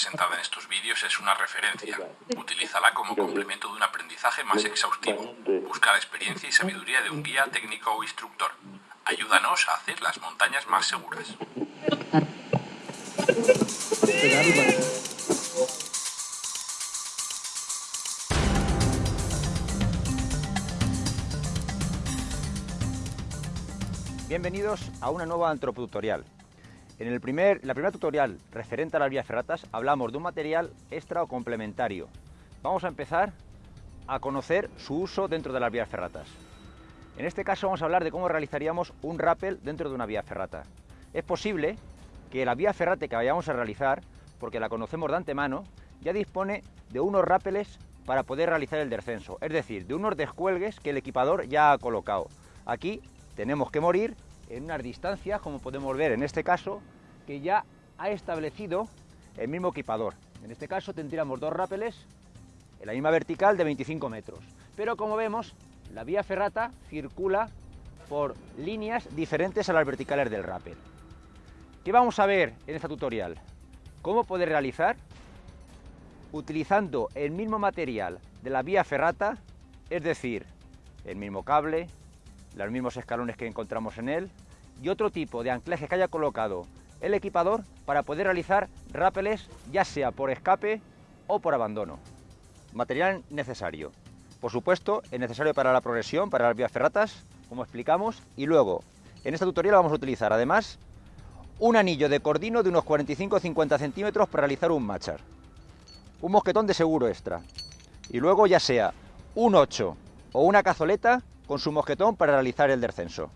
presentada en estos vídeos es una referencia. Utilízala como complemento de un aprendizaje más exhaustivo. Busca la experiencia y sabiduría de un guía técnico o instructor. Ayúdanos a hacer las montañas más seguras. Bienvenidos a una nueva antropotutorial. En el primer, la primera tutorial referente a las vías ferratas hablamos de un material extra o complementario. Vamos a empezar a conocer su uso dentro de las vías ferratas. En este caso vamos a hablar de cómo realizaríamos un rappel dentro de una vía ferrata. Es posible que la vía ferrate que vayamos a realizar, porque la conocemos de antemano, ya dispone de unos rappeles para poder realizar el descenso, es decir, de unos descuelgues que el equipador ya ha colocado. Aquí tenemos que morir en unas distancias, como podemos ver en este caso, que ya ha establecido el mismo equipador. En este caso tendríamos dos rápeles en la misma vertical de 25 metros. Pero como vemos, la vía ferrata circula por líneas diferentes a las verticales del rappel. ¿Qué vamos a ver en esta tutorial? Cómo poder realizar, utilizando el mismo material de la vía ferrata, es decir, el mismo cable, los mismos escalones que encontramos en él y otro tipo de anclaje que haya colocado el equipador para poder realizar rápeles ya sea por escape o por abandono. Material necesario. Por supuesto, es necesario para la progresión, para las vías ferratas, como explicamos, y luego, en esta tutorial vamos a utilizar además un anillo de cordino de unos 45-50 centímetros para realizar un machar. Un mosquetón de seguro extra. Y luego ya sea un 8 o una cazoleta con su mosquetón para realizar el descenso.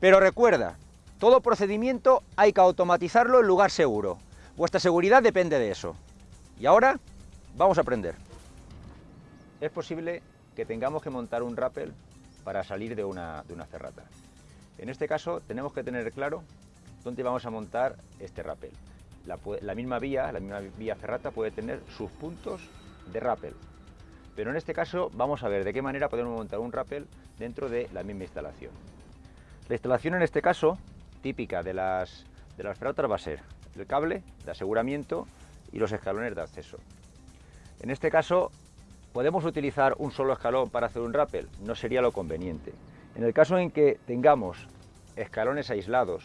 Pero recuerda, todo procedimiento hay que automatizarlo en lugar seguro. Vuestra seguridad depende de eso. Y ahora vamos a aprender. Es posible que tengamos que montar un rappel para salir de una, de una ferrata. En este caso tenemos que tener claro dónde vamos a montar este rappel. La, la misma vía, la misma vía ferrata puede tener sus puntos de rappel. Pero en este caso vamos a ver de qué manera podemos montar un rappel dentro de la misma instalación. La instalación en este caso, típica de las, de las va a ser el cable de aseguramiento y los escalones de acceso. En este caso, ¿podemos utilizar un solo escalón para hacer un rappel? No sería lo conveniente. En el caso en que tengamos escalones aislados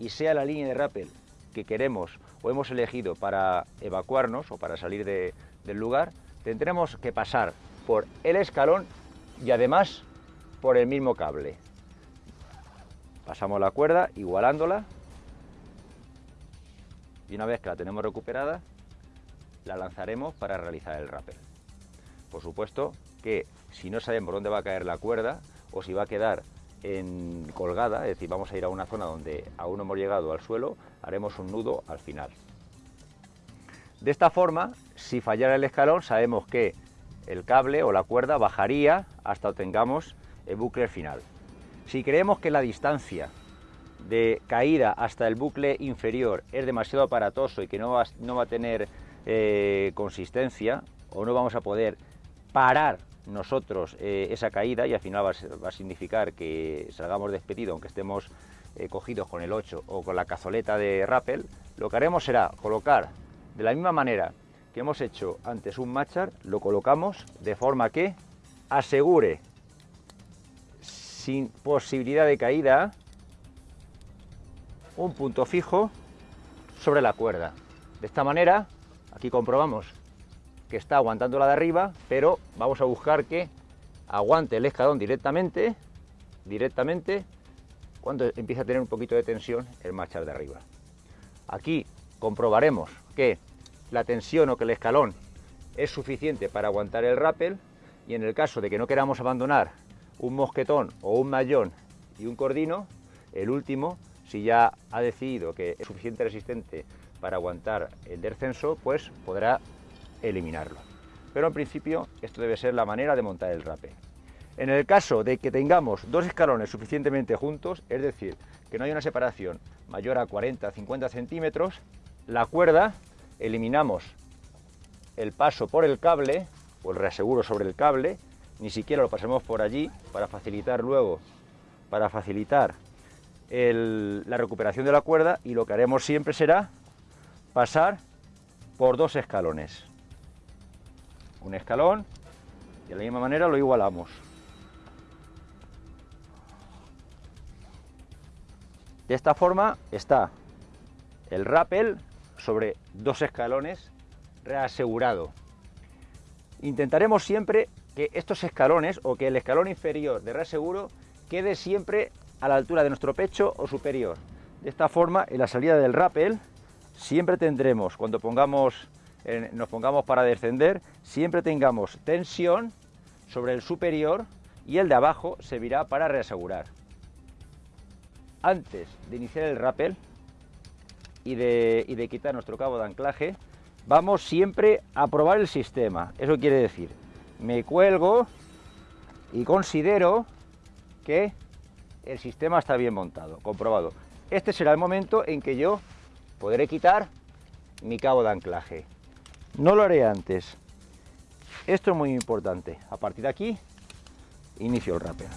y sea la línea de rappel que queremos o hemos elegido para evacuarnos o para salir del lugar, tendremos que pasar por el escalón y además por el mismo cable. Pasamos la cuerda igualándola y una vez que la tenemos recuperada la lanzaremos para realizar el rappel. Por supuesto que si no sabemos dónde va a caer la cuerda o si va a quedar en colgada, es decir, vamos a ir a una zona donde aún hemos llegado al suelo, haremos un nudo al final. De esta forma, si fallara el escalón, sabemos que el cable o la cuerda bajaría hasta obtengamos el bucle final. Si creemos que la distancia de caída hasta el bucle inferior es demasiado aparatoso y que no va, no va a tener eh, consistencia o no vamos a poder parar nosotros eh, esa caída y al final va a, significar que salgamos despedidos aunque estemos eh, cogidos con el 8 o con la cazoleta de rappel, lo que haremos será colocar de la misma manera que hemos hecho antes un machar, lo colocamos de forma que asegure posibilidad de caída un punto fijo sobre la cuerda. De esta manera, aquí comprobamos que está aguantando la de arriba, pero vamos a buscar que aguante el escalón directamente, directamente, cuando empiece a tener un poquito de tensión el machar de arriba. Aquí comprobaremos que la tensión o que el escalón es suficiente para aguantar el rappel y en el caso de que no queramos abandonar un mosquetón o un mayón y un cordino, el último, si ya ha decidido que es suficiente resistente para aguantar el descenso, pues podrá eliminarlo. Pero en principio esto debe ser la manera de montar el rappel. En el caso de que tengamos dos escalones suficientemente juntos, es decir, que no haya una separación mayor a 40-50 centímetros, la cuerda eliminamos el paso por el cable o el reaseguro sobre el cable, ni siquiera lo pasemos por allí para facilitar luego, para facilitar la recuperación de la cuerda y lo que haremos siempre será pasar por dos escalones. Un escalón y de la misma manera lo igualamos. De esta forma está el rappel sobre dos escalones reasegurado. Intentaremos siempre que estos escalones o que el escalón inferior de reaseguro quede siempre a la altura de nuestro pecho o superior. De esta forma, en la salida del rappel, siempre tendremos, cuando pongamos, nos pongamos para descender, siempre tengamos tensión sobre el superior y el de abajo servirá para reasegurar. Antes de iniciar el rappel y de, y de quitar nuestro cabo de anclaje, vamos siempre a probar el sistema. Eso quiere decir, me cuelgo y considero que el sistema está bien montado, comprobado. Este será el momento en que yo podré quitar mi cabo de anclaje. No lo haré antes. Esto es muy importante. A partir de aquí, inicio el rappel.